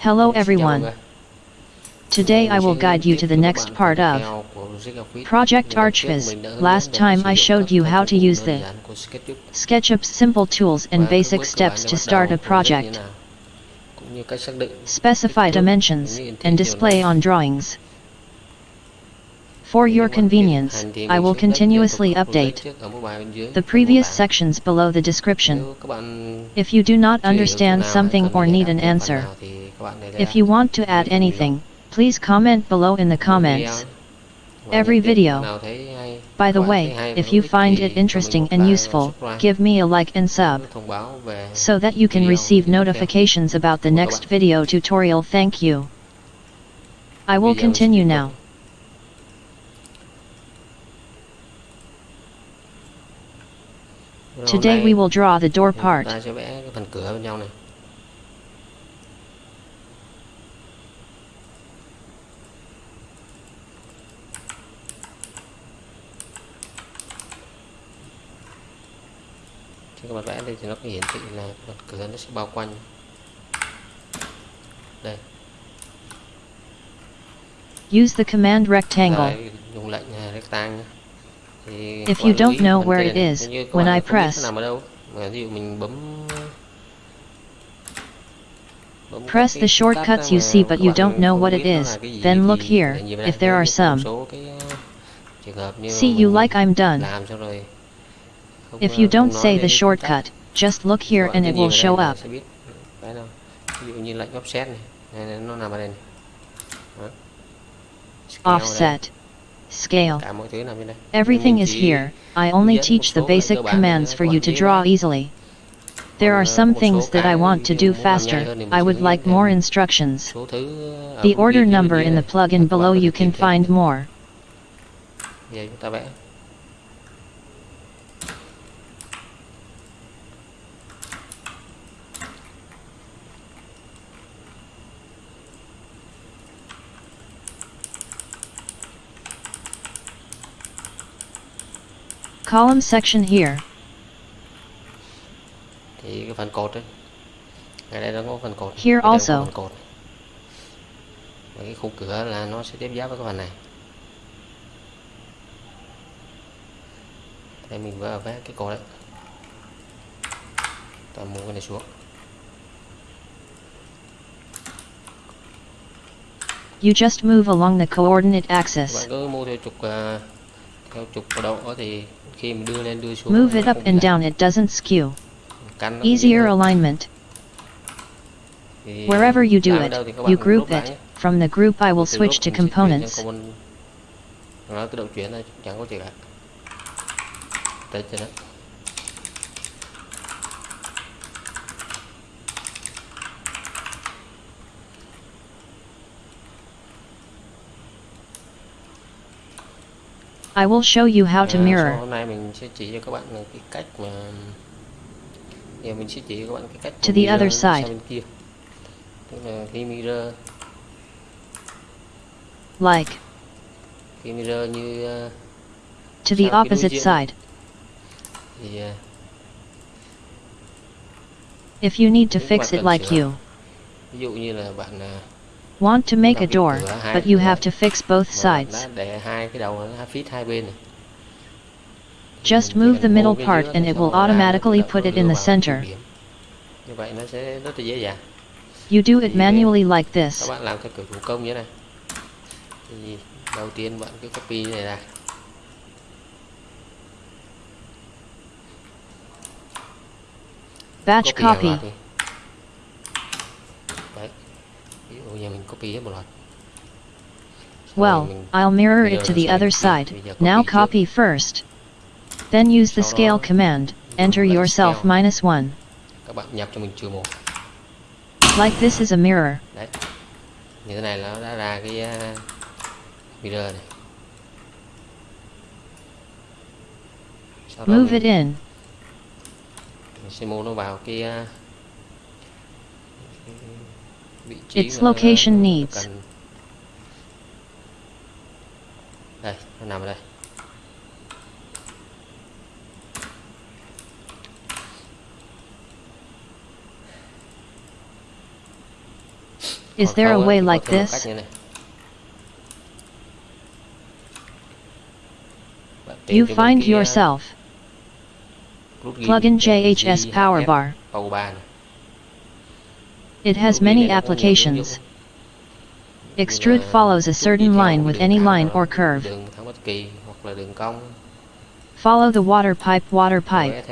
Hello Xin chào mọi everyone. Today I will guide you to the next part of theo của Zigafit. Project Archviz. mình đã hướng Last time I showed you how to use the SketchUp SketchUp's simple tools and basic steps to start a project như project. thế nào, cũng như cách xác định Specify dimensions and display on drawings. For your convenience, tiến hành thì I will continuously liên tục vào update trước ở mobile bên dưới the previous sections below the description. Nếu các bạn If you do not chưa hiểu chỗ understand something or need an answer, nào thì các bạn hãy if you want to add anything, please comment below in the comments. Every video. nào thấy hay, By the way, thấy hay và if you find it interesting and useful, give me a like and sub thông báo về so that you can receive notifications about the next video tutorial. Thank you. I will continue now. Rồi Today we will draw the door part. ta sẽ vẽ cái phần cửa bên trong này khi các bạn vẽ đây thì nó có hiển thị là phần cửa nó sẽ bao quanh đây Use the command rectangle. Rồi, dùng lệnh rectangle If you don't know where it is, Nếu như các when I không biết nó press, nằm ở đâu. Mà ví dụ mình bấm bấm các Press the shortcuts you see but you don't know what it is, là cái gì then look here, để nhìn vào if there are some. số cái trường hợp như See you like I'm done. làm xong rồi. Không, If you don't say the cái phím tắt. shortcut, just look here and it will show up. sẽ biết. Cái đâu ví dụ như lệnh offset Scale đây. Offset. Scale. cả mọi thứ nằm trên đây Everything is here. I only teach the basic commands for you to draw easily. There are some things that I want to do muốn làm nhanh faster. hơn thì mình I would like more instructions. số thứ ở The order number in the plugin below you can find more. Column section here. thì cái phần cột ấy ngay đây nó có phần cột Here also. phần cột và cái khung cửa là nó sẽ tiếp giáp với cái phần này đây mình vừa vẽ cái cột đấy ta mua cái này xuống You just move along the coordinate axis. bạn cứ mua theo trục à, theo trục của độ thì khi mình đưa lên đưa xuống Move it up and down, it doesn't skew. Căn nó cũng dễ Easier alignment. Wherever you do it, đâu thì các you group it. From the group, I will switch to mình sẽ chuyển sang components. component. nó tự động chuyển thôi chẳng có gì cả tới cho đó I will show you how to mirror. sau nay mình sẽ chỉ cho các bạn cái cách mà giờ mình sẽ chỉ cho các bạn cái cách To the other sang side. bên kia tức là khi mirror Like. khi mirror như ờ, To the sang phía đối opposite side. thì If you need to fix it like you ví dụ như là bạn ờ, want to make a door, but you have to fix both sides. đã để hai cái đầu nó fit hai bên này Thì Just move the middle part and it will rồi ra nó automatically put it in the center. tiêu điểm. như vậy nó sẽ rất là dễ dàng You do it manually like this. bạn làm theo kiểu thủ công như thế này thì đầu tiên bạn cứ copy này ra Batch copy hàng copy. loạt đi đấy ví dụ như mình copy hết một loạt Xong rồi Well, I'll mirror it to the other side. Now copy first. Then use the scale command. Enter yourself minus 1. các bạn nhập cho mình trừ một Like this is a mirror. đấy như thế này nó đã ra cái uh, mirror này sau Move it in. mình sẽ mua nó vào cái uh, cái vị trí Its location needs. cần đây nó nằm ở đây Is there a way like this? cách như này. Bạn tìm You find yourself. Plug in JHS power bar. It has many applications. Extrude follows a certain line with any line or curve. Follow the water pipe water pipe.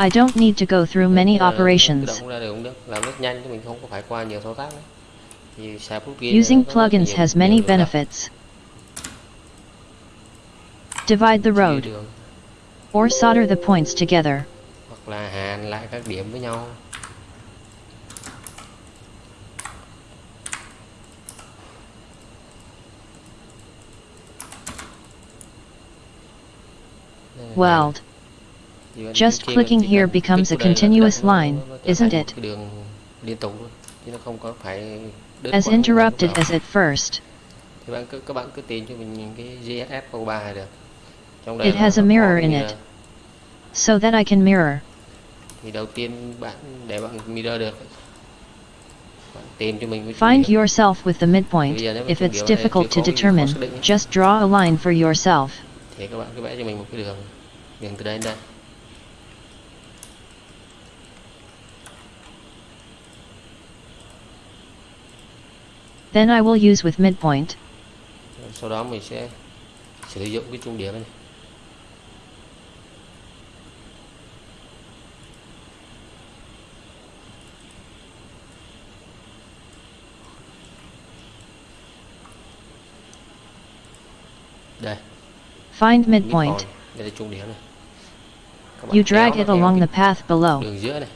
I don't need to go through many operations. Using plugins has many benefits. Divide the road, or solder the points together. hoặc là hàn lại các điểm với nhau Weld. Just khi mà clickking chỉ here becomes a vào đây là continuous line, isn't it? cái đường liên tục luôn chứ nó không có phải đứt As interrupted as at first. thì bạn cứ các bạn cứ tìm cho mình cái GSS Pro 3 được It has a mirror in it. So that I can mirror. thì đầu tiên bạn để bạn mirror được bạn tìm cho mình cái Find yourself with the midpoint. Bây giờ nếu mà If it's điểm ở đây difficult to có cái gì khó determine, xác định ấy, just draw a line for yourself. thì các bạn cứ vẽ cho mình một cái đường đường từ đây đến đây Then I will use with midpoint. sau đó mình sẽ sử dụng cái trung điểm này đây Find midpoint. đây là trung điểm này You drag it along the path below. đường giữa này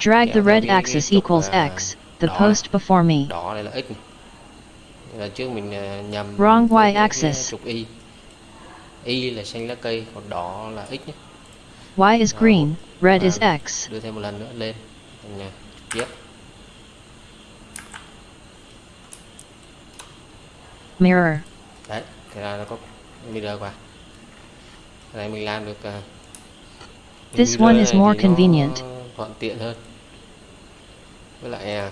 Drag the red axis equals x, the post before me. đỏ là x là trước mình nhầm Wrong y axis. trục y y là xanh lá cây còn đỏ là x nhé Y is green, red is x. đưa thêm một lần nữa lên thành à, tiếp Mirror. Đấy thế là nó có mirror qua cái này mình làm được à, This mirror one is này more thì nó convenient. thuận tiện hơn với lại à,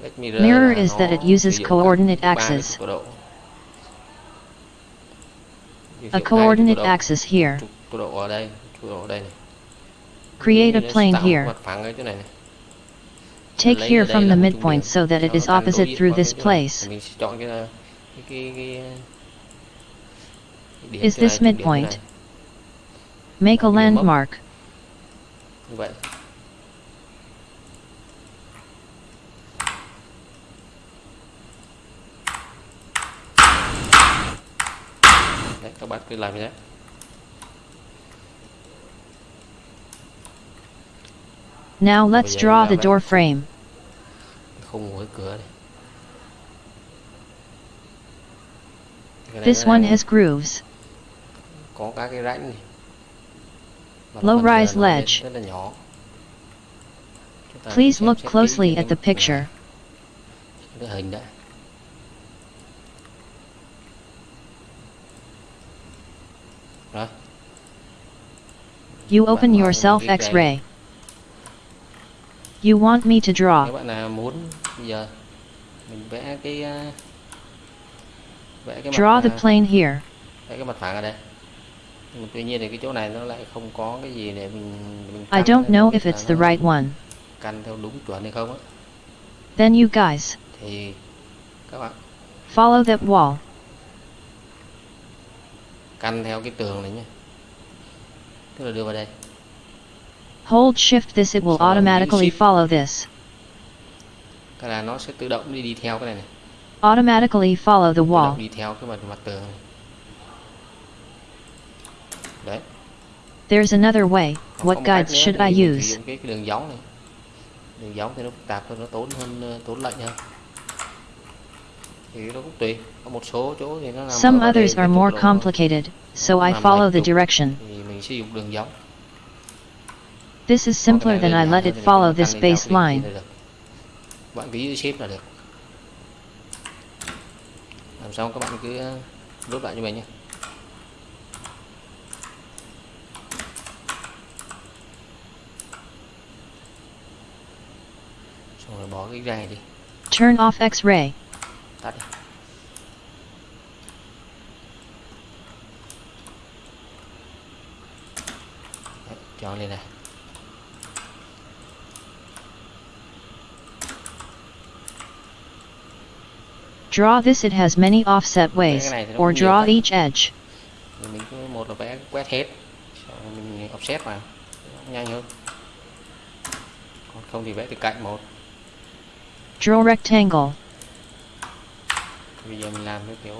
Black Mirror, Mirror là is nó that it uses sử dụng coordinate ba cái axis. trục tọa độ. Ví dụ A hai cái coordinate trục tọa độ. axis here. trục tọa độ ở đây trục tọa độ ở đây này Create Như a nó plane tạo một here. mặt phẳng ở chỗ này này Take here from the midpoint so that it is opposite through this place. Is this trung điểm chỗ midpoint? Make a landmark. Đấy, các bạn cứ làm như thế Now let's draw the door frame. khung cái cửa này Cái This one has grooves. có các cái rãnh này Low rise giờ nó lên ledge. rất là nhỏ Chúng ta Please look closely at the picture. cái hình đã rồi You open yourself X-ray. You want me to nếu draw. bạn nào muốn bây giờ mình vẽ cái à, vẽ cái Draw mặt the à, plane here. vẽ cái mặt phẳng ở đây nhưng mà tuy nhiên thì cái chỗ này nó lại không có cái gì để mình mình I don't know if it's the right one. căn theo đúng chuẩn hay không á Then you guys, thì các bạn follow that wall. căn theo cái tường này nhé tức là đưa vào đây Hold shift this it will Sau đó giữ automatically follow this. cái là nó sẽ tự động đi đi theo cái này này Automatically follow the wall. đi theo cái mặt mặt tường này đấy There's another way. What guides nữa should I use? cái, cái đường giống này đường giống thì nó phức tạp hơn nó tốn hơn tốn lệnh hơn thì nó cũng tùy có một số chỗ thì nó nằm Some others are more complicated, so I follow the direction. thì mình sử dụng đường giống This is simpler than I let it follow this baseline. bạn shape là được làm xong các bạn cứ rút lại cho mình nhé xong rồi bỏ cái ray đi Turn off X-ray. tắt đi cho lên này Draw this it has many offset ways, này thì nó or draw each edge. Mình cứ một là vẽ quét hết xong mình offset vào. Nhanh hơn. Còn không thì vẽ từ cạnh một. Draw rectangle. bây giờ mình làm cái kiểu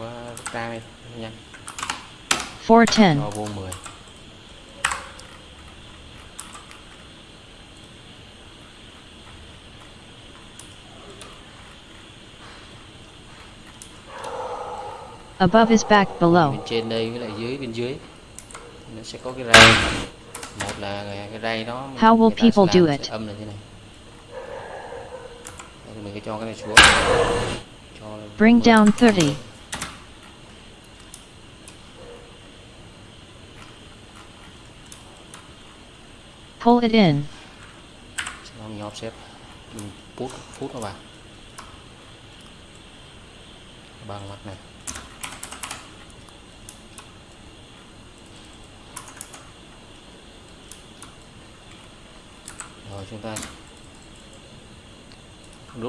ra đây. Nhanh. 410. Above is back bên below. trên đây với lại dưới bên dưới nó sẽ có cái ray một là cái ray đó How will people do it? âm là như này mình cứ cho cái này xuống cho Bring 10. down 30. Pull it in. Sau đó mình offset mình put phút nó vào bằng mặt này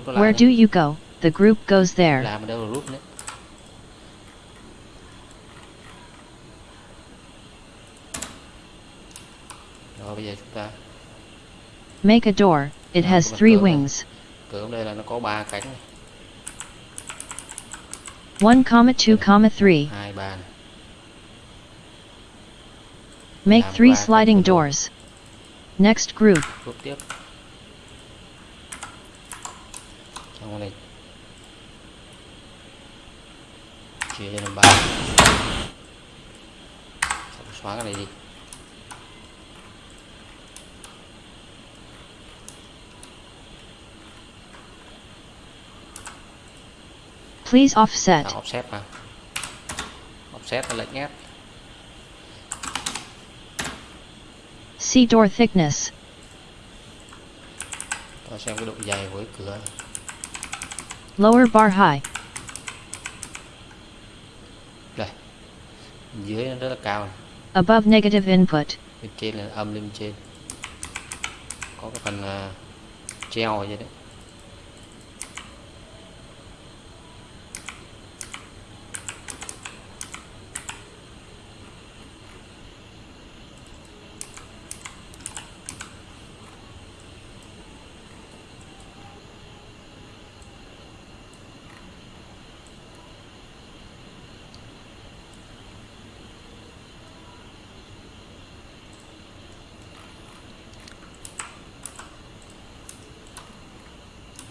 Where do you go? The group goes there. làm ở đâu là rút rồi bây giờ chúng ta Make a door. It has three wings. cửa đây là nó có ba cánh 1, comma 2, comma 3. hai ba này. Make three sliding doors. Next group. rút tiếp. Xong này chia cho làm ba xong xóa cái này đi. Please offset. Tạo offset vào offset là lệch ép See door thickness. ta xem cái độ dày của cái cửa Lower bar high. đây dưới nó rất là cao này. Above negative input. bên trên là âm lên trên có cái phần uh, treo ở dưới đấy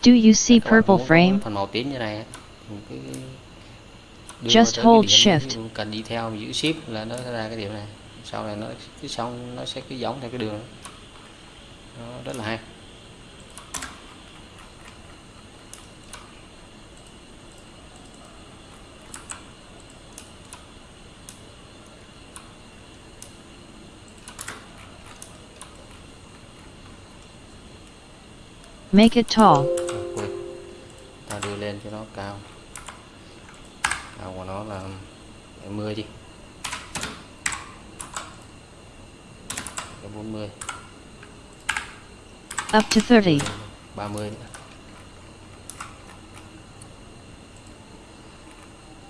Do you see purple frame? phần màu tím như này Just hold shift. cần đi theo giữ shift là nó ra cái điểm này sau này nó cứ xong nó sẽ cứ giống theo cái đường đó. rất là hay Make it tall. Cho nó cao. Cao của nó là 70 đi. Cái 40 Up to 30. 30 nữa.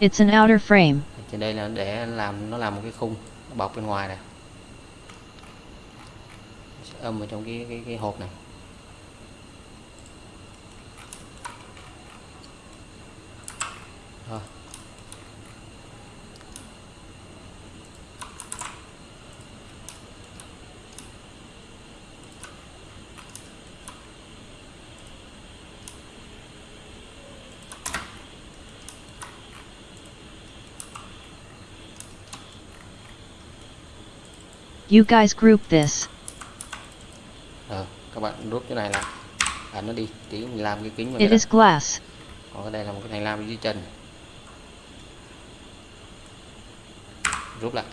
It's an outer frame. trên đây là để làm nó làm một cái khung nó bọc bên ngoài này. Âm ở trong cái cái, cái hộp này rồi You guys group this. Ờ, các bạn rút cái này lại ấn nó đi tí mình làm cái kính vào It is glass. còn cái đây là một cái thành lam dưới chân rút lại.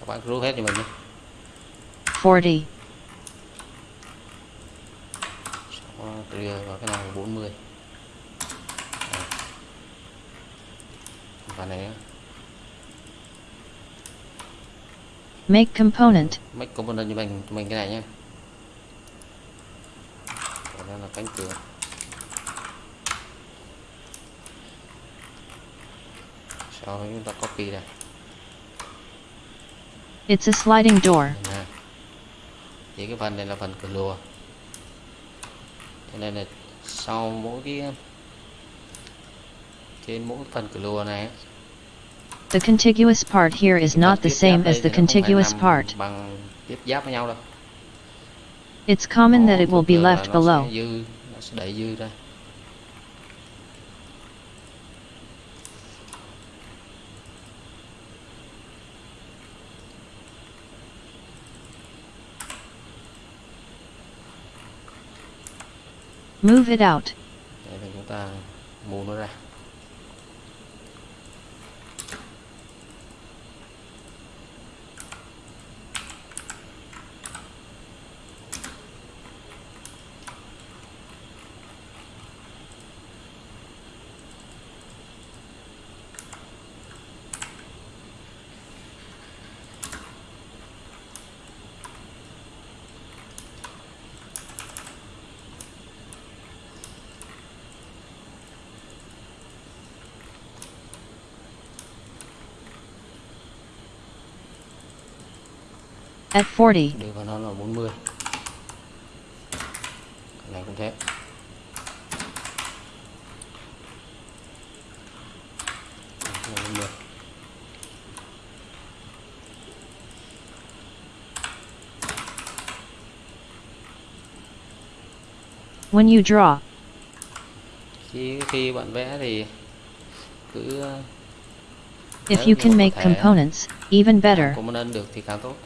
Các bạn rút hết cho mình nhé 40, Sau đó đưa vào cái nào 40 Đấy. và này make component, make component cho mình cho mình cái này nhé đây là cánh cửa sau đó chúng ta copy này it's a sliding door, nè. thì cái phần này là phần cửa lùa cho nên là sau mỗi cái trên mỗi phần cửa lùa này the contiguous part here is not the same as the thì nó không phải contiguous part. bằng tiếp giáp với nhau đâu It's common that it will be left below. dư nó sẽ đẩy dư ra Move it out. để chúng ta mù nó ra At 40, đưa vào nó là 40 cái này cũng thế Đây là 40. when you draw, khi khi bạn vẽ thì cứ if you can make components, even better, component được thì càng tốt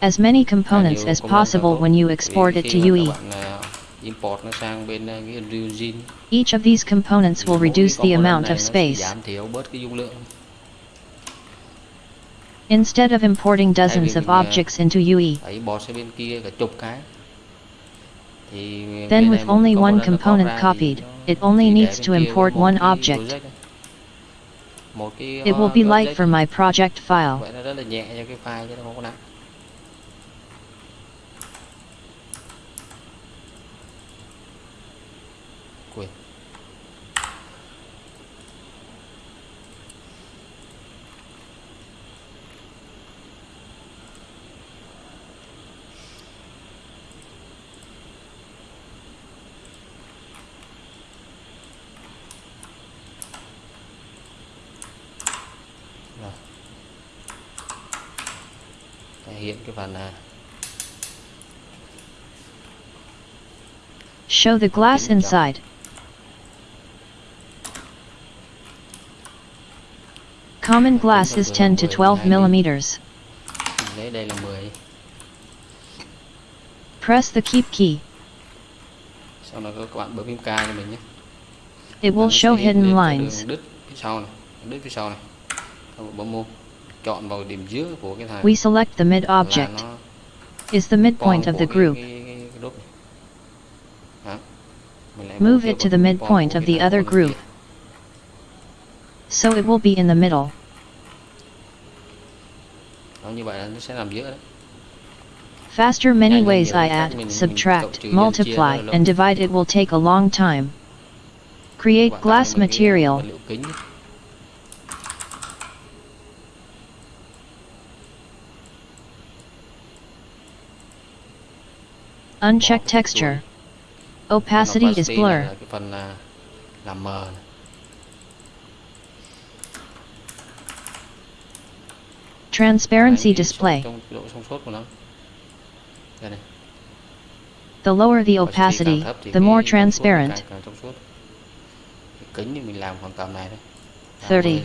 as many components as possible when you export it to UE. các bạn ờ, import nó sang bên ờ, cái Unreal Engine Each of these components will reduce the amount of space. giảm thiểu bớt cái dung lượng Instead of importing dozens of objects into UE, phải bỏ sang bên kia cả chục cái thì Then with only one component nó component pop ra thì copied, it only needs to import one object. project thôi. một cái it will be light for my project file. vậy nó rất là nhẹ cho cái file chứ nó không có nặng quên rồi thể hiện cái à, Show the glass inside. Common glass is 10 to 12 millimeters. mình lấy đây là 10 Press the keep key. sau đó các bạn bấm cho mình nhé It will show hidden lines. Đường đứt phía sau này đứt phía sau này các bạn bấm mua chọn vào điểm giữa của cái thằng We select the mid object. Is the midpoint of the group. cái- cái- cái Move it to the midpoint of the other group. So it will be in the middle. Đó, như vậy là nó sẽ nằm giữa đấy Faster many ways I add, subtract, cộng trừ, nhân chia rất là multiply, and divide it will take a long time. Create glass tạo ra một cái material. Uncheck texture. Opacity, is blur. Transparency display. The lower the opacity, the more transparent. 30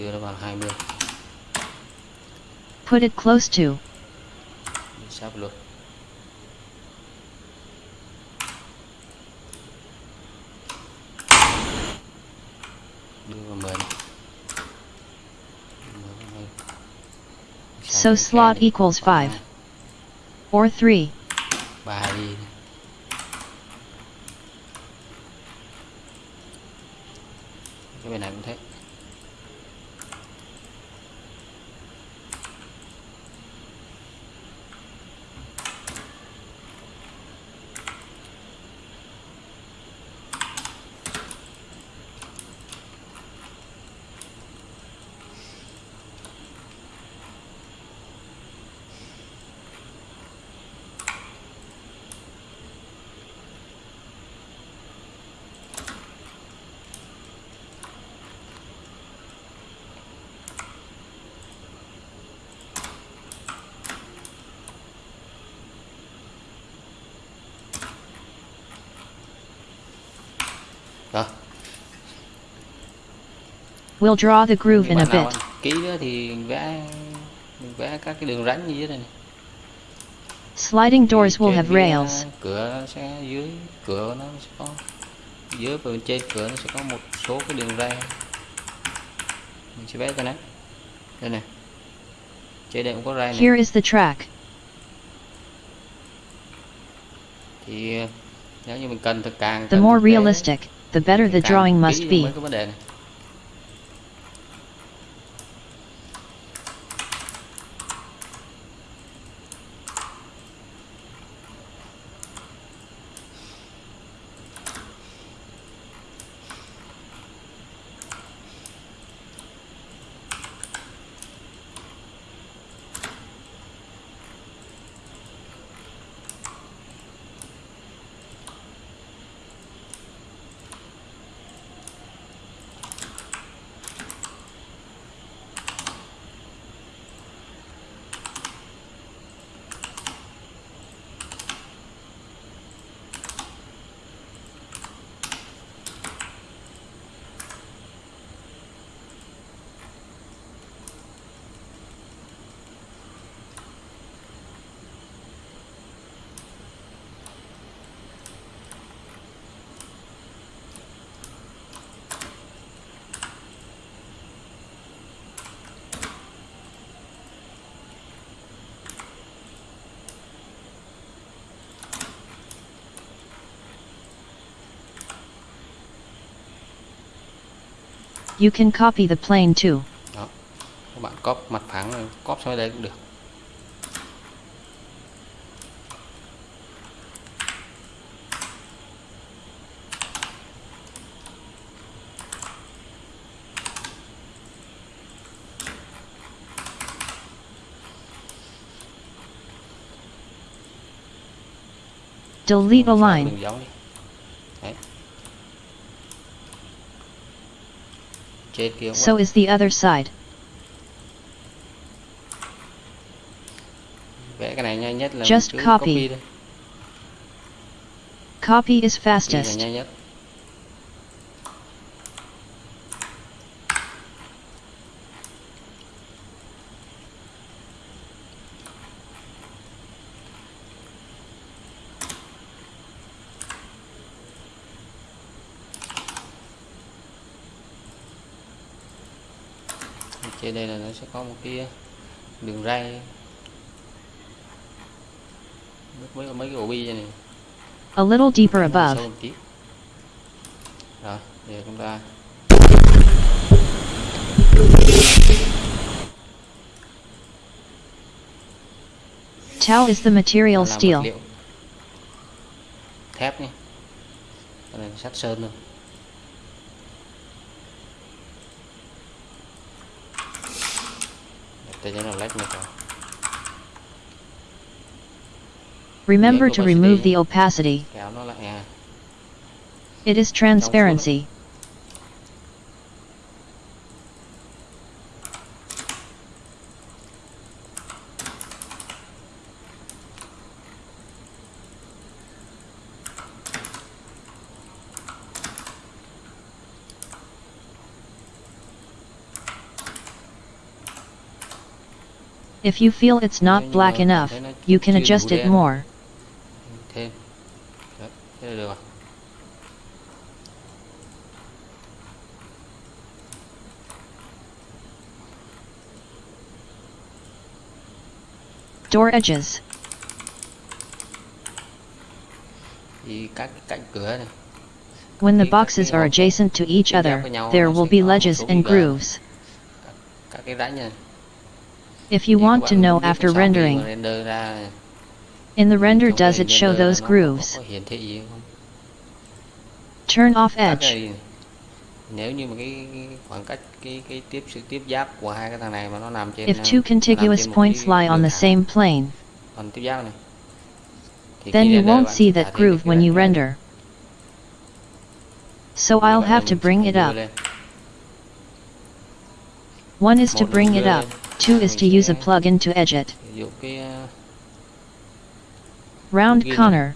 đưa nó vào 20 put it close to. Mình sắp luôn đưa vào mười này. Mười vào đây. Sao So slot equals 5. Or 3. ba đi We'll draw the groove in a bit. kỹ nữa thì vẽ mình vẽ các cái đường rãnh như thế này. Sliding doors will have rails. cửa sẽ dưới cửa nó sẽ có dưới và bên trên cửa nó sẽ có một số cái đường ray mình sẽ vẽ cái này đây này trên đây cũng có ray này Here is the track. thì nếu như mình cần thực càng The more realistic, the better the drawing must be. You can copy the plane too. đó các bạn cóp mặt phẳng rồi cóp sang đây cũng được Delete a line. So is the other side. vẽ cái này nhanh nhất là Just copy. copy Copy is fastest. Trên đây là nó sẽ có một cái đường ray mấy mấy cái ổ bi này A little deeper above. Rồi, giờ chúng ta Tau is the material steel. thép nhé. Cái này sắt sơn luôn. Để cho nó lách một rồi. Remember to remove the opacity. Kéo nó lại à. It is transparency. If you feel it's not black enough, you can adjust it more. thêm Đấy, thế là được rồi Door edges. thì các cái cạnh cửa này When the boxes are adjacent to each other, there will be ledges and grooves. các cái rãnh này If you want to know after rendering, in the render does it show those grooves? Turn off edge. If two contiguous points lie on the same plane, then you won't see that groove when you render. So I'll have to bring it up. One is to bring it up, lên. two is to use a plug-in to edge it. sử dụng cái ờ, Round corner.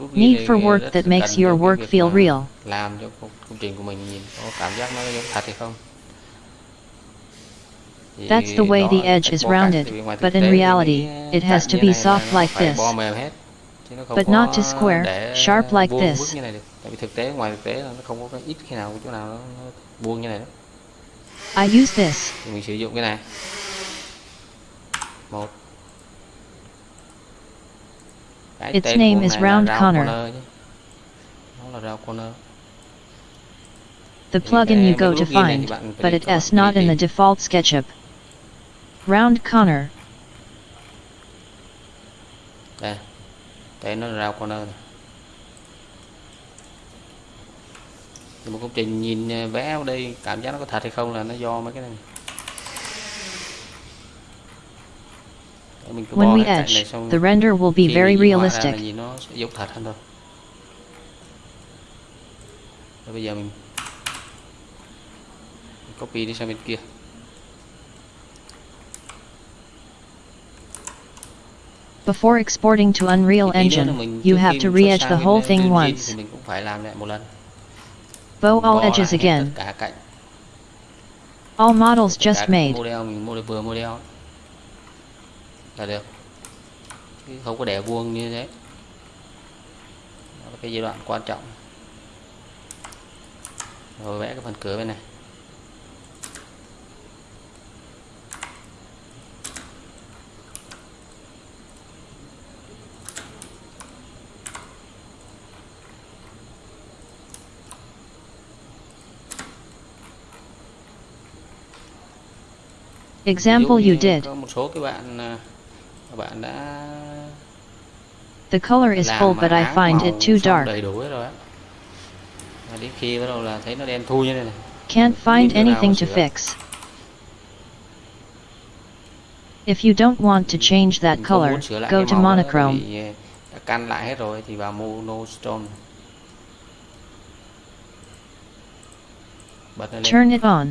nút ghi Neat này for work that makes your work feel real. làm cho công, công trình của mình nhìn có cảm giác nó giống thật hay không That's the way the edge is rounded, tại vì ngoài but in reality, it has to be soft like this. bo mềm hết chứ nó không But not to square, sharp like this. vức như này được tại vì thực tế ngoài thực tế là nó không có cái ít khi nào chỗ nào nó, nó vuông như này đó I use this. thì mình sử dụng cái này một cái Its tên name của is này round corner. corner nó là round corner The plugin you go to nút ghi này thì find, but it các not in the default SketchUp. Round corner. đây đây nó là round corner này một công trình nhìn ờ, vẽ ở đây cảm giác nó có thật hay không là nó do mấy cái này mình cứ When we cái cạnh này edge, xong the render will be very realistic. nhìn nó sẽ giống thật hơn thôi Rồi bây giờ mình, copy đi sang bên kia Before exporting to Unreal Engine, you have to re-edge the whole thing once. mình cũng phải làm lại một lần Bow all edges again. cả cạnh. All models just made. model mình model vừa model. Là được. Không có để vuông như thế. Đó là cái giai đoạn quan trọng. Rồi vẽ cái phần cửa bên này Example you did. có một số cái bạn à, các bạn đã The color is full but I find it too dark. đầy đủ hết rồi á Và đến khi bắt đầu là thấy nó đen thui như này này Can't find anything to fix. If you don't want to change that color, muốn sửa lại go to monochrome. vì à, đã căn lại hết rồi thì vào monochrome bật lên Turn it on.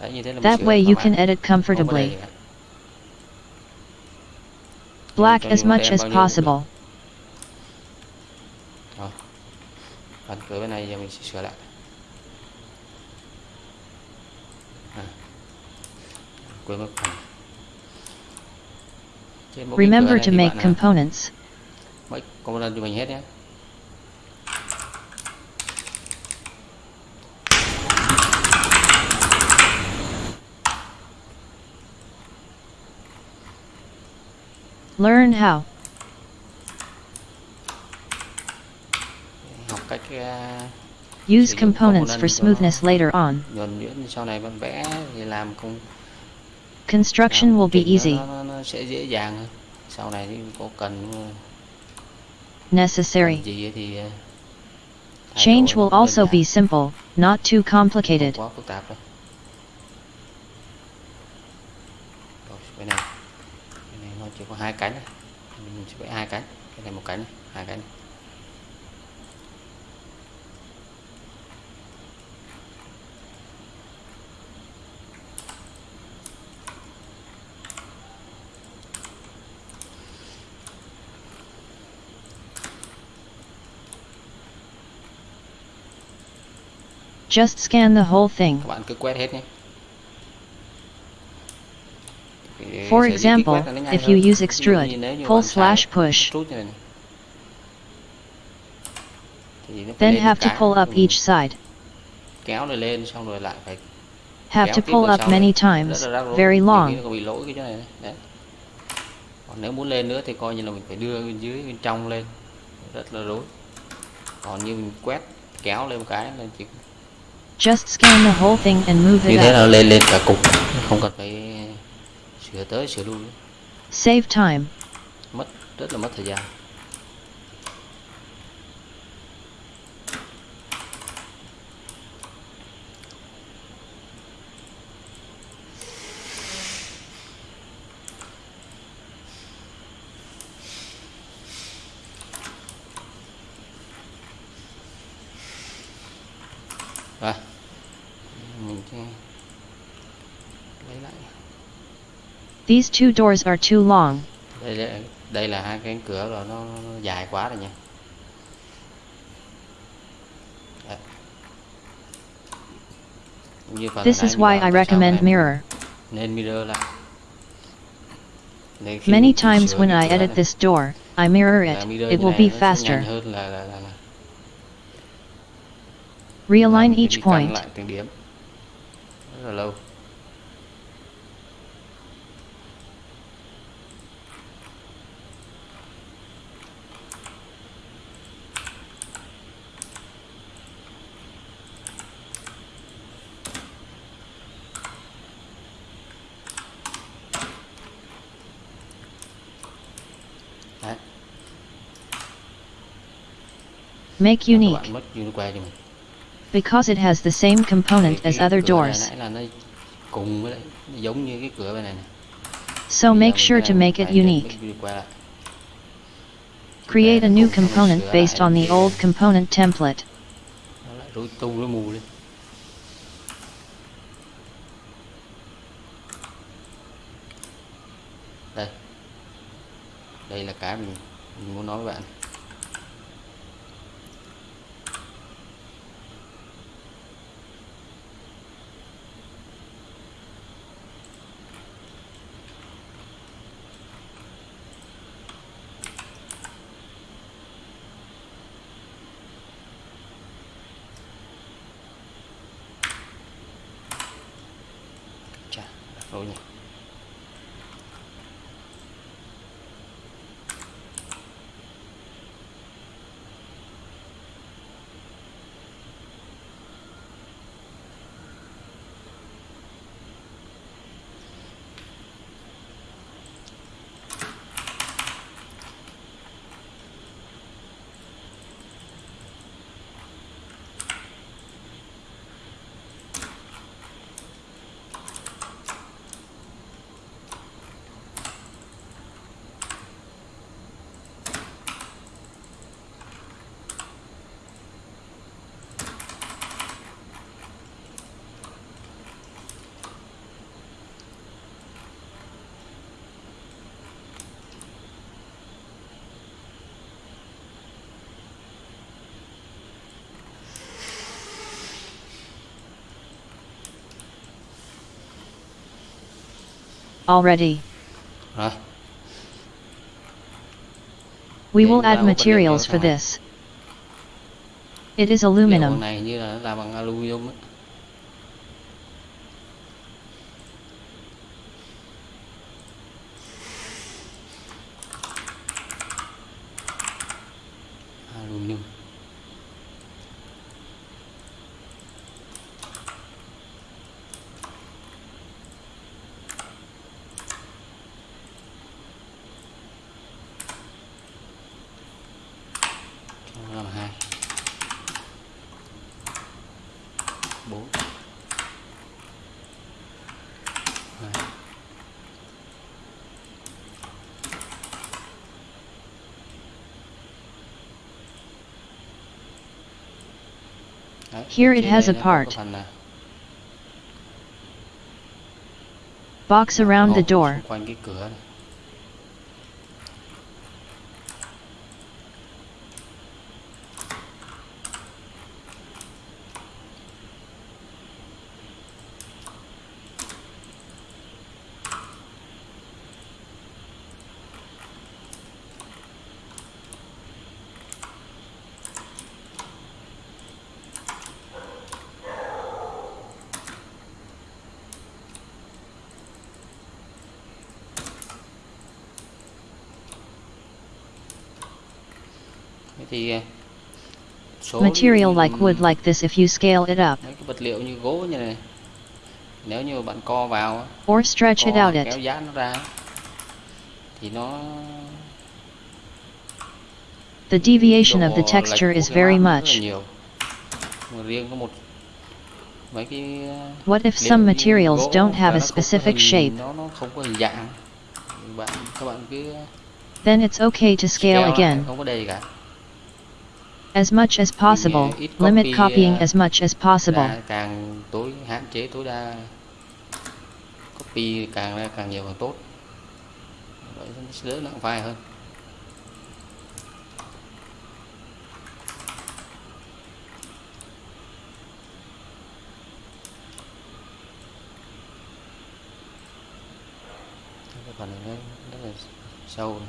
Đấy, như thế là mình That way you can edit comfortably. đầy gì cả. Black as much as bao nhiêu cũng được. possible. Phần cửa bên này giờ mình sẽ sửa lại à. quên mất phần Trên mỗi cái cửa Remember to make components. component cho mình hết nhé Learn how. học cách à, Use components for smoothness later on. nhuần nhuyễn sau này bạn vẽ thì làm không Construction will be easy. nó, nó, nó sẽ dễ dàng hơn sau này thì có cần uh, Necessary. gì thì uh, Change will also be simple, not too complicated. Chỉ có hai cánh này. mình sẽ vẽ hai cánh cái này một cánh này, hai cánh này. Just scan the whole thing. các bạn cứ quét hết nhé Eh, For sở dĩ kích example, quét là nó nhanh if hơn. you use Ví dụ extrude, như nếu như pull bạn xài slash push, extrude như này này, thì nó phải then lên have to cái, pull up thì mình each side. kéo này lên xong rồi lại phải Have kéo to tiếp pull vào up sau many nữa. times, Rất là rắc rối. very Nhiều khi long. nó còn bị lỗi cái chỗ này này. Đấy. còn nếu muốn lên nữa thì coi như là mình phải đưa bên dưới bên trong lên rất là rối còn như mình quét kéo lên một cái là chỉ Just scan the whole thing and move như it thế up. là lên lên cả cục không cần phải sửa tới sửa lui. Save time. mất rất là mất thời gian These two doors are too long. đây là, đây là hai cánh cửa rồi nó, nó dài quá rồi nha Đấy. Cũng như phần This is why I recommend mirror. nên mirror lại Để Many times when I edit this door, I mirror it. It will be faster. Realign cái each point. Make unique. bạn mất unique cho mình Because it has the same component as other doors. nãy là nó cùng với lại nó giống như cái cửa bên này này So make sure to make it unique. make unique lại. Create a new cùng xong rồi component based on the old component template. nó lại rối tu rối mù lên đây đây là cái mình, mình muốn nói với bạn chà đặt rồi nhỉ Already. rồi We Để will add materials for this. It is aluminum. này như là làm bằng aluminum ấy. Here it has a nó có cái part. Box around the door. Thì số Material like wood like this if you scale it up, cái vật liệu như gỗ như này nếu như bạn co vào or stretch it out it. kéo giãn nó ra thì nó The deviation of the texture is very map rất là much. riêng có một mấy cái What if some materials don't have a nó không có specific shape? nó nó không có hình dạng bạn các bạn cứ Then it's okay to scale again. As much as possible, limit copy, copying as much as possible. càng tối hạn chế tối đa. Copy càng ra càng nhiều càng tốt. Vậy đỡ nặng vai hơn. Phần này nó rất là sâu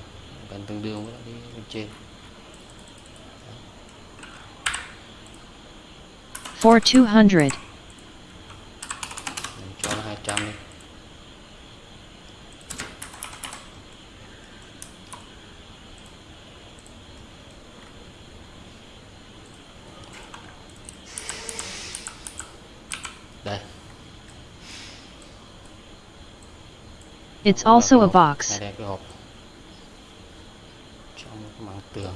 gần tương đương với bên trên For 200, Mình cho 200 đi. Đây. It's also a box. Đây cái hộp. Trong cái mảng tường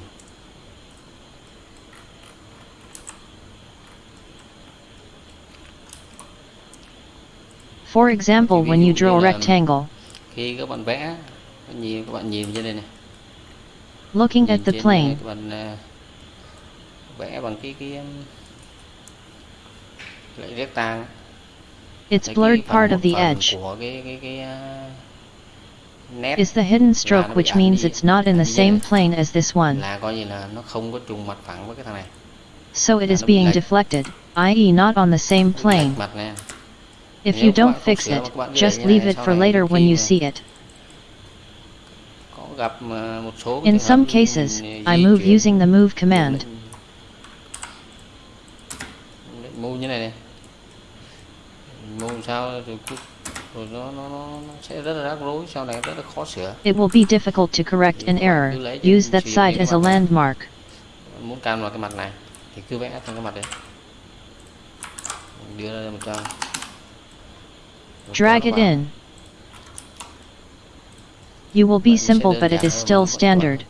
For example, when you draw a rectangle, khi các bạn vẽ các nhìn các bạn nhìn trên đây này. Looking at the plane, các bạn vẽ bằng cái cái um, lại rectangle. It's blurred part of the edge. Is the hidden stroke which means it's not in the same plane as this one, là coi như là nó không có trùng mặt phẳng với cái thằng này. So it is being deflected, i.e. not on the same plane. If you don't fix it, just leave it for later when you see it. In some cases, I move using the move command. It will be difficult to correct an error. Use that side as a landmark. muốn cam vào cái mặt này thì cứ vẽ cái mặt đấy đưa ra một trang Drag it in. You will be simple but it is giản is hơn still standard.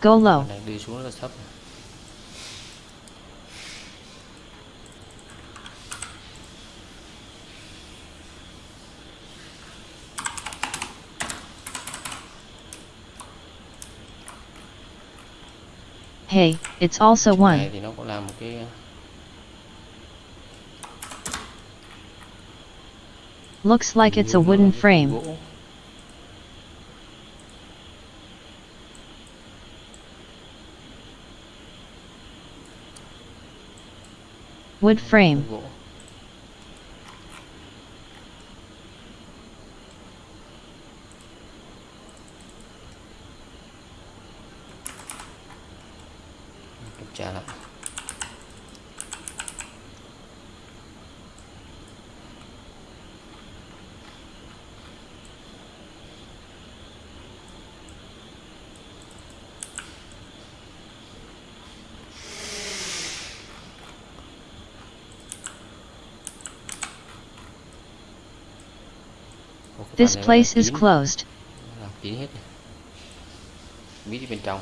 Go low. Phần này đi xuống rất là thấp Hey, it's also này one. thì nó cũng là một cái Looks like it's a wooden frame. Wood frame. gỗ kiểm tra lại Ồ, cái This phần này nó place is closed. kín hết này. bí đi bên trong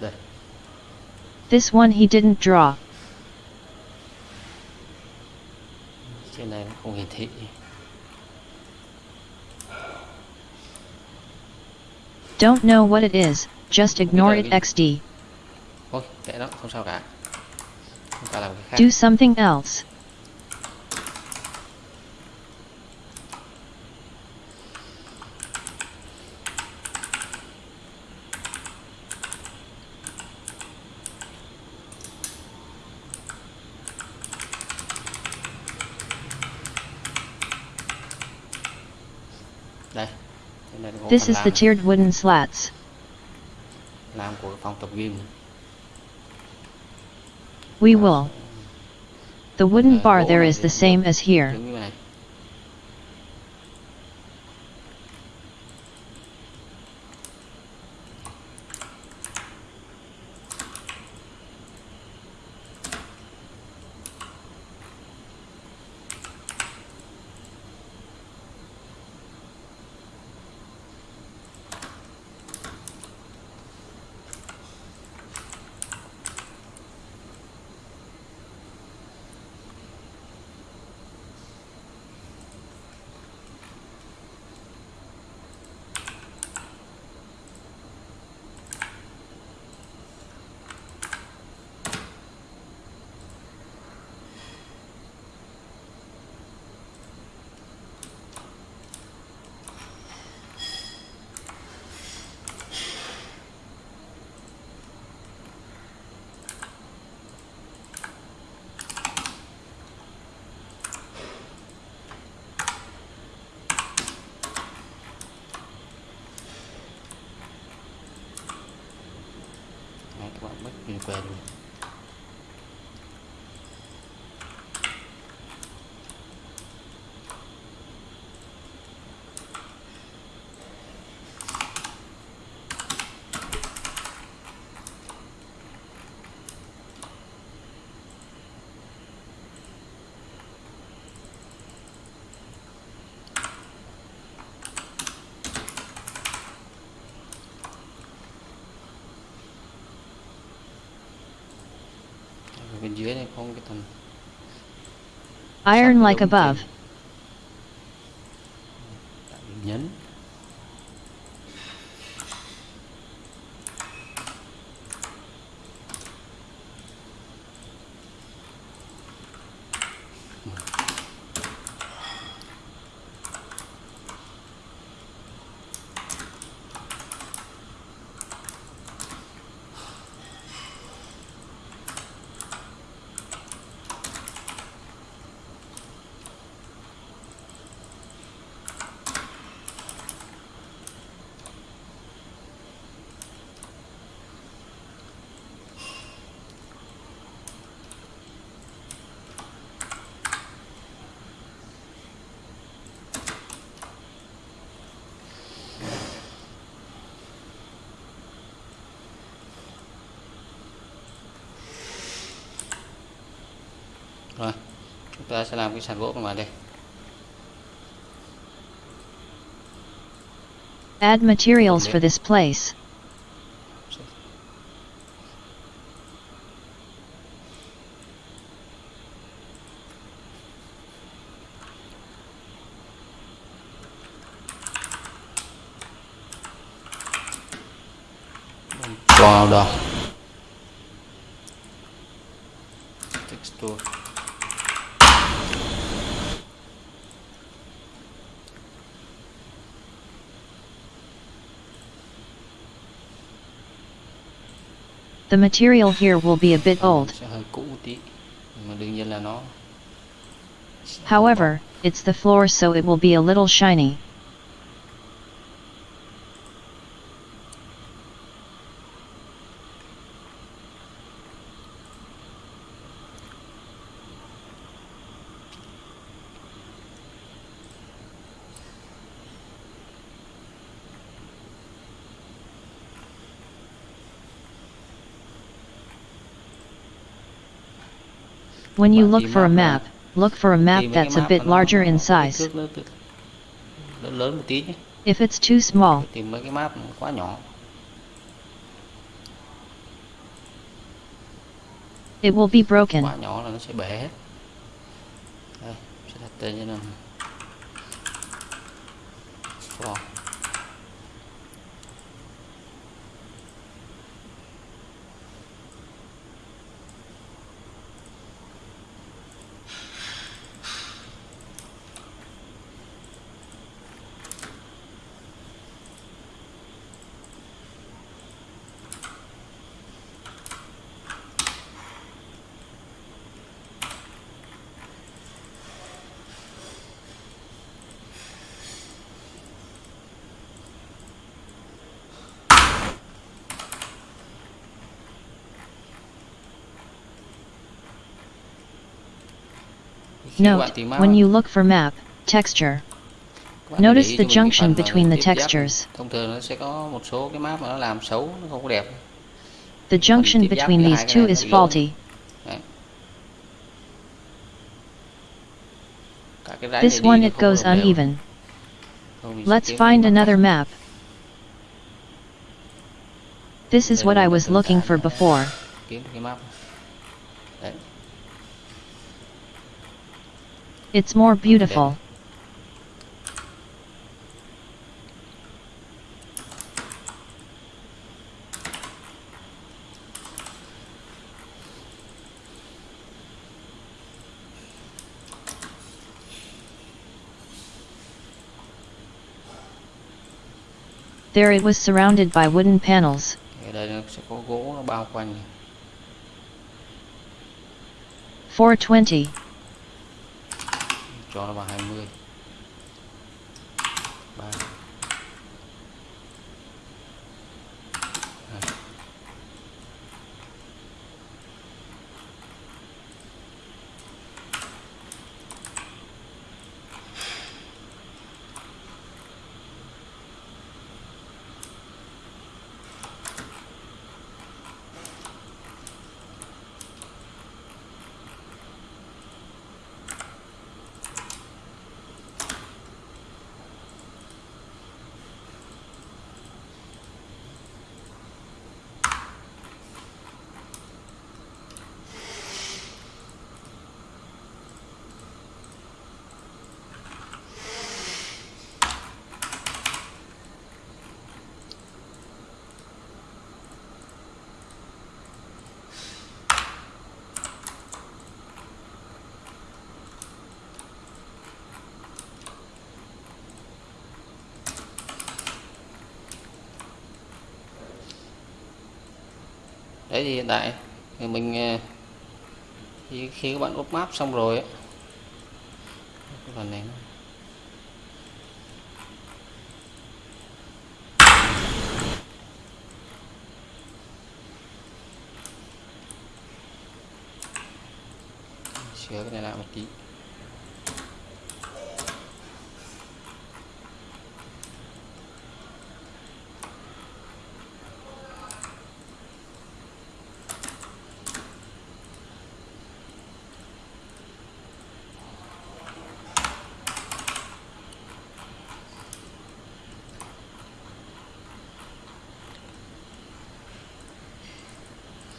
đây This one he didn't draw. trên này nó không hiển thị Don't know what it is, just ignore it XD. thôi kệ nó không sao cả chúng ta làm cái khác Do something else. đây thế Đây là có This is the tiered wooden slats. Của phòng tập We will. The wooden bar there is the same as here. giống như này Đấy, các bạn mất liên quan luôn Ở bên dưới này có một cái thằng Iron like above. trên. Tại vì nhấn rồi chúng ta sẽ làm cái sàn gỗ bạn đây Add materials for this place. vào đó texture The material here will be a bit old. sẽ hơi cũ một tí nhưng mà đương nhiên là nó sẽ However, it's the floor so it will be a little shiny. When you look for a map look for a map tìm mấy cái that's a bit larger in size. If it's too small, tìm mấy cái map quá nhỏ. It will be broken. quá nhỏ là nó sẽ bể hết. Đây sẽ đặt tên cho nó Note, when you look for map, texture, các bạn để notice the cho mình cái junction between the textures. này. thông thường nó sẽ có một số cái map mà nó làm xấu nó không có đẹp The junction between these two is faulty. Đấy. Cả cái rãnh This one it goes uneven. Thôi mình sẽ Let's find another map. This is what I was looking for before. kiếm cái map đấy It's more beautiful. There it was surrounded by wooden panels. đây nó sẽ có gỗ nó bao quanh 420. cho nó vào 20 3 thế thì hiện tại thì mình ờ, thì khi các bạn úp map xong rồi ấy,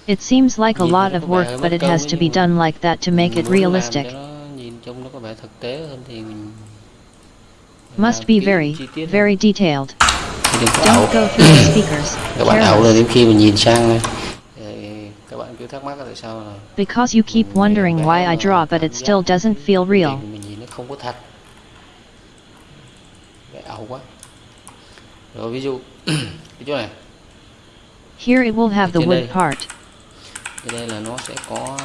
It seems like a lot of có vẻ hơi work but it has to be done like that to make it realistic. cho nó nhìn trông nó có vẻ thực tế hơn thì mình mình Must be very, chi tiết hơn. very detailed. Thì đừng có ảo. Don't go through the speakers. các bạn ảo là Careless. đến khi mình nhìn sang này thì các bạn cứ thắc mắc là tại sao là Because you keep wondering why I draw but it still doesn't feel real. hình mình nhìn nó không có thật vẽ ảo quá rồi ví dụ cái chỗ này Here it will have the wood part. Cái đây là nó sẽ có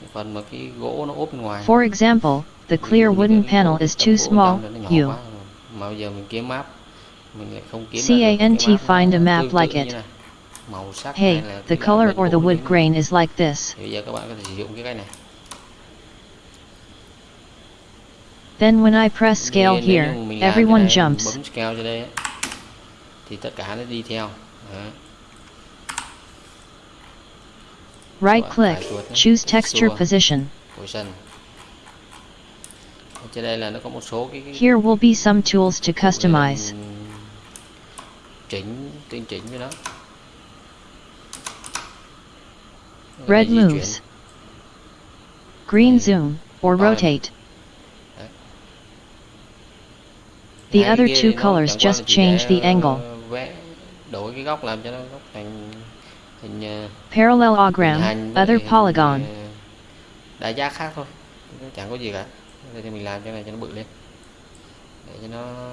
cái phần mà cái gỗ nó ốp bên ngoài For example, the clear wooden panel is too small, trong nó nhỏ you. mà bây giờ mình kiếm map mình lại không kiếm cái CANT find a map like it. màu sắc Hey, the color or the wood grain is like this. thì bây giờ các bạn có thể sử dụng cái cách này Then when I press scale here, như mình làm everyone cái jumps. bấm scale cho đây ấy, thì tất cả nó đi theo Đấy. Right click, choose texture uh, position. position Ở trên đây là nó có một số cái, cái Here will be some tools to customize. mình chỉnh tinh chỉnh cho nó Cái này Red moves. Green zoom, or rotate. The other two colors just change the angle. đổi cái góc làm cho nó góc thành hình ờ, hình Parallelogram, other polygon. đa giác khác thôi chẳng có gì cả đây thì mình làm cho này cho nó bự lên để cho nó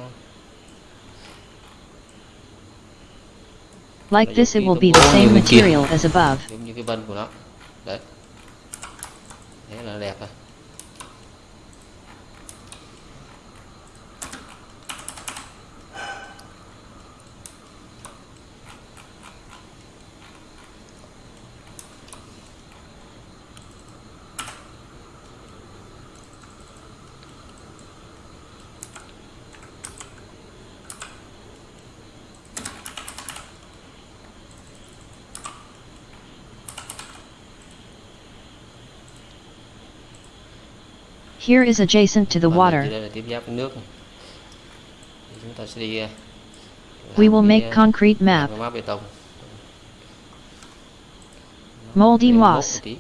Like this it will be the same như bên kia. material as above. giống như cái vân của nó đấy thế là đẹp rồi Here is adjacent to the water. Thì đây là tiếp giáp với nước này. Thì chúng ta sẽ đi ờ, We will make concrete map. cái map bê tông Moldy moss. một tí.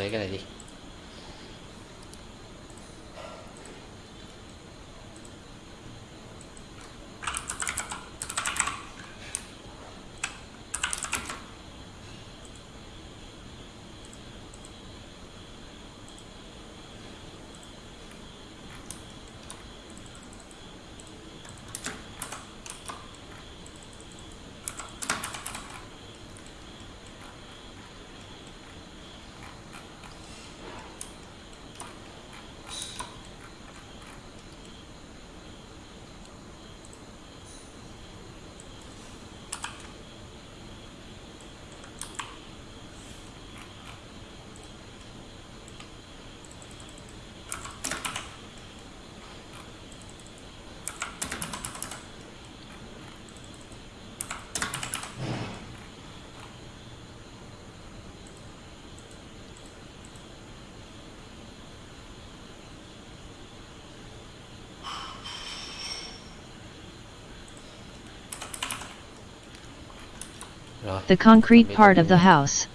đây chúng ta lấy The concrete part of the house.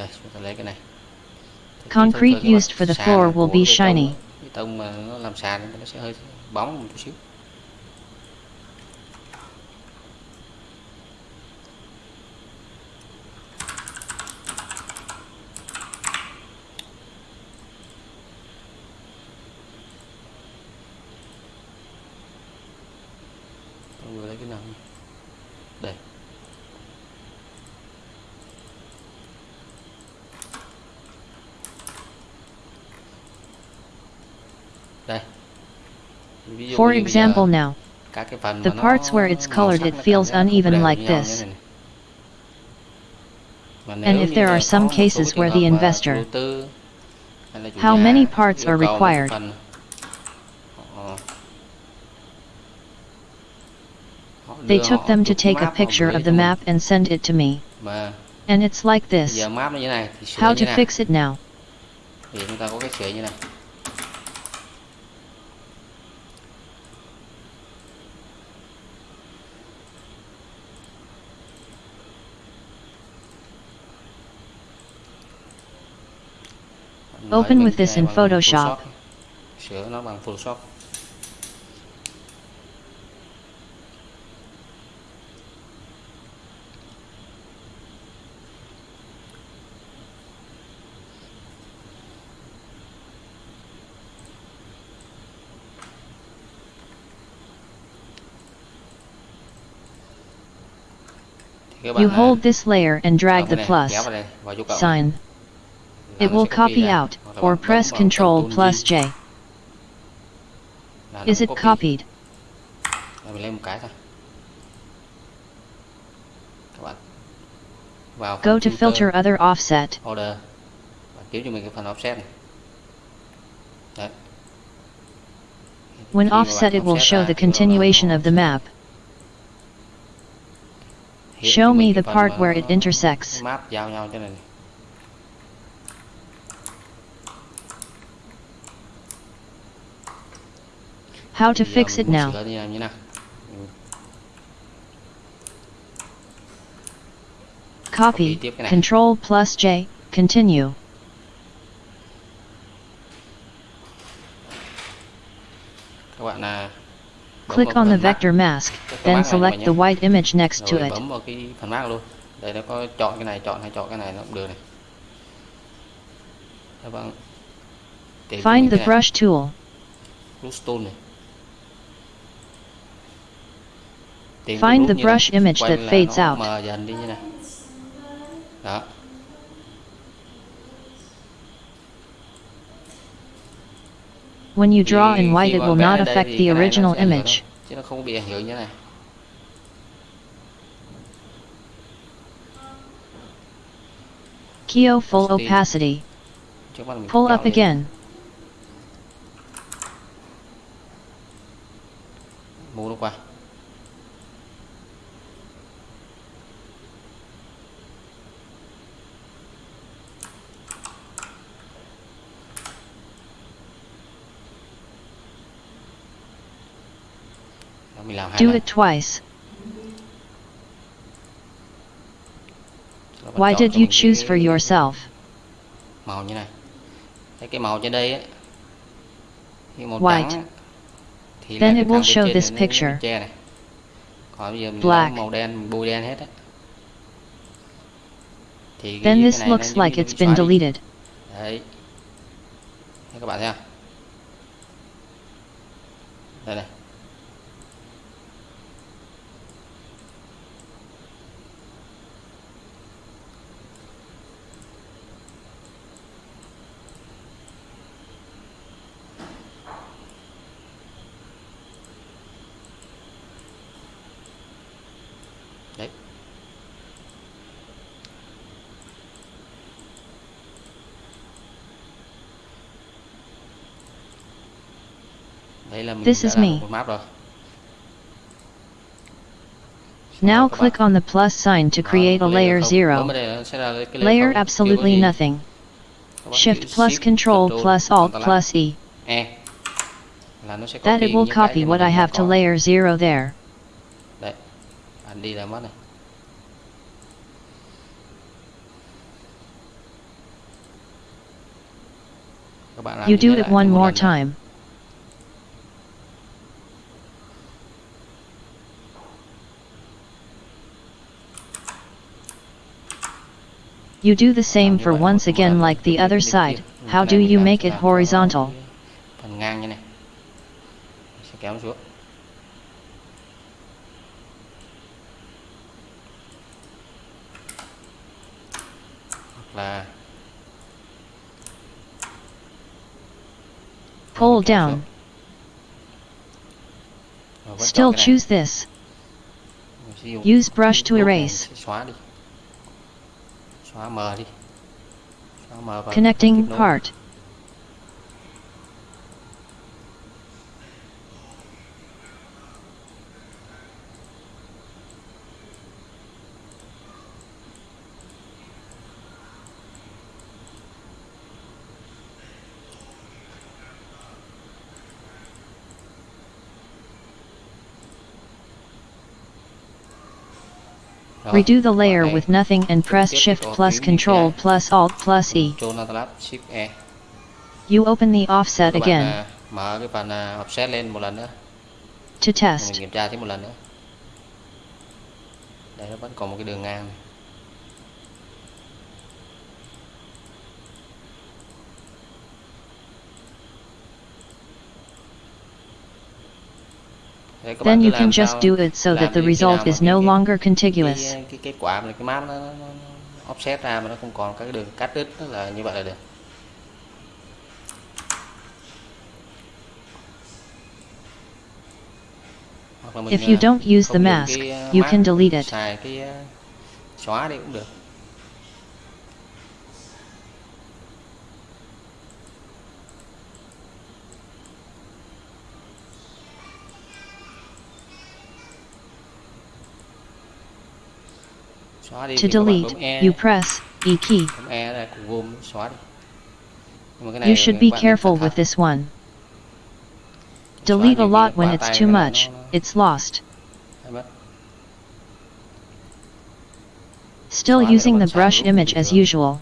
đây chúng ta lấy cái này Thì cái Concrete thông thường cái mặt used for the floor will be shiny. tông mà nó làm sàn nó sẽ hơi bóng một chút xíu Tôi vừa lấy cái nào nhỉ? đây đây Ví dụ For example now, the parts where it's colored it feels uneven like this. And if there are some cases where the investor- How many parts are required? They took them to take a picture of the map and send it to me. And it's like this. How to fix it now? thì chúng ta có cái sửa như này Nói Open with this in Photoshop. sửa nó bằng Photoshop Thì các bạn You hold this layer and drag the plus kéo vào đây, vào chỗ cộng. sign. It will copy out, or press Ctrl plus J. Is it copied? Rồi mình lên một cái thôi các bạn. Vào Go to filter, filter other offset. order. Kiếm cho mình cái phần offset này. Đấy. When offset it will show the continuation of the map. Show me the part where it intersects. cái map giao nhau cho này How to fix it now? sửa như nào như nào Ừ, Copy, tiếp cái này. Control plus J, continue. các bạn là bấm Click on the vector mask, then select the white image next to it. bấm vào cái phần map luôn đây nó có chọn cái này chọn hay chọn cái này nó cũng được này các bạn tìm cho Find the brush tool. brush tool này Tìm cái Find the này, brush image that fades out. mờ dần đi như này đó When you draw in white it will not affect the cái này nó original sẽ ảnh hưởng image. chứ nó không bị ảnh hưởng như này Keo full opacity. trước mắt mình Pull up again. move qua Đó, mình làm Do it twice. Sau đó bạn Why did you choose for yourself? màu như này Thấy cái màu trên đây á khi màu White. trắng thì Then it will show this picture. che này còn bây giờ mình Black. màu đen mình bôi đen hết á thì cái- Then cái this looks like it's been deleted. đấy các bạn thấy không đây này đấy đây là mình This is me. một map rồi Now click on the plus sign to create a layer layer zero. Bấm vào đây nó sẽ ra cái layer Layer không. Chưa có absolutely nothing. Shift plus Control plus Alt plus E. Là nó sẽ That it will copy what I have to layer zero there. Đấy. Bạn đi là mất này. Các bạn làm You do it one more time. You do the same for once again like the other side. How do you make it horizontal? Pull down. Still choose this. Use brush to erase. Xóa mờ đi xóa mờ và Connecting part. Redo the layer with nothing and press Shift plus Control plus Alt plus E. Control Alt Shift You open the offset again à, mở cái phần à, offset lên một lần nữa to test. kiểm tra thêm một lần nữa đây nó vẫn còn một cái đường ngang này. Đấy, các bạn Then you can just do it so that the result is no longer contiguous. cái, cái kết quả mà cái map nó, nó, nó nó offset ra mà nó không còn các cái đường cắt đứt là như vậy là được Hoặc là mình, If you don't use the mask, you can delete it. xài cái xóa đi cũng được đi To thì các bạn delete, E you press E key. E là cục gồm xóa đi cái này You should be careful with this one. Delete a lot when it's too much, it's lost. Still using the brush image as usual.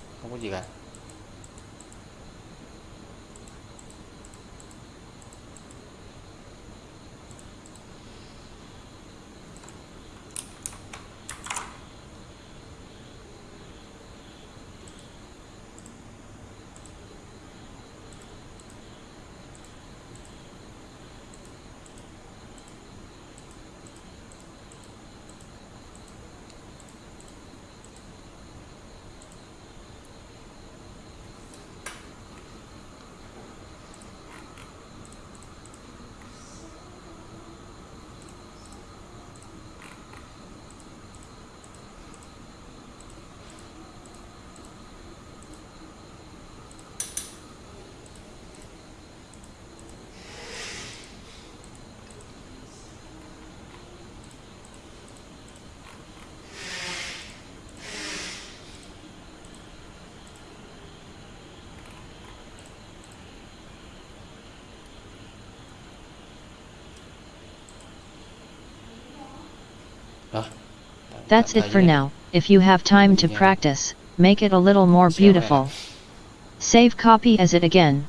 That's it for now. If you have time to practice, make it a little more beautiful. Save copy as it again.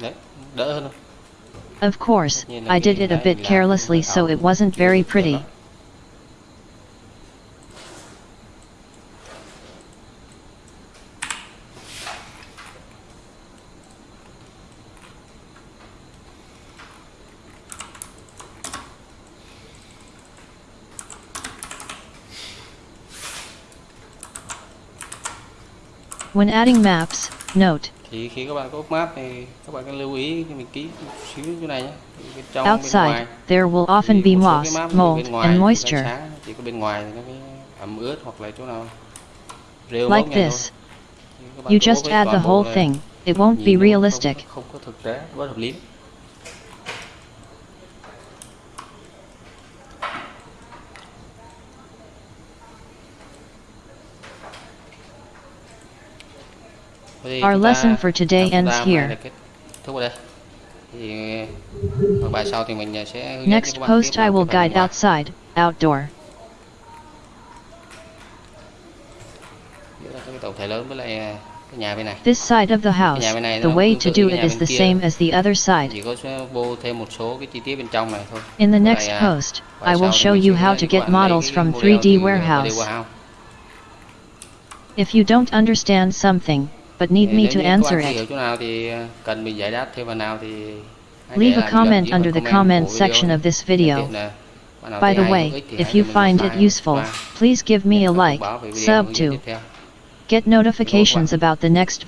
đấy đỡ hơn không Of course, Tất nhiên là I did it a bit carelessly so it wasn't very pretty. When adding maps, note, thì khi các bạn có map thì các bạn cần lưu ý khi mình ký một xíu chỗ này nhé bên trong bên outside, ngoài there will often be moss, cái map ví dụ mold, and moisture. sáng chỉ có bên ngoài thì nó mới ẩm ướt hoặc là chỗ nào rêu Like this. thôi Thì các bạn You just add the whole thing. It won't be nó không- realistic. không có thực tế bất hợp lý thì Our lesson for today ends ta hôm nay here. kết thúc ở đây thì ở bài sau thì mình sẽ hướng Next các bạn post I will guide outside, outdoor. Tổng thể lớn với lại à, cái nhà bên này This side of the house, nhà bên này the way to do it is the same as the other side. chỉ có sẽ vô thêm một số cái chi tiết bên trong này thôi In the next post, I will show you how to get các bạn lấy models from 3D Warehouse. Warehouse. If you don't understand something, but need me to answer it, hiểu chỗ nào thì à, cần mình giải đáp thêm vào nào thì hãy leave a lại bình luận comment under the comment video section of this video. tiện là bạn nào By the way, hữu ích thì if you find it useful, please give me a like, video sub to, get notifications about the next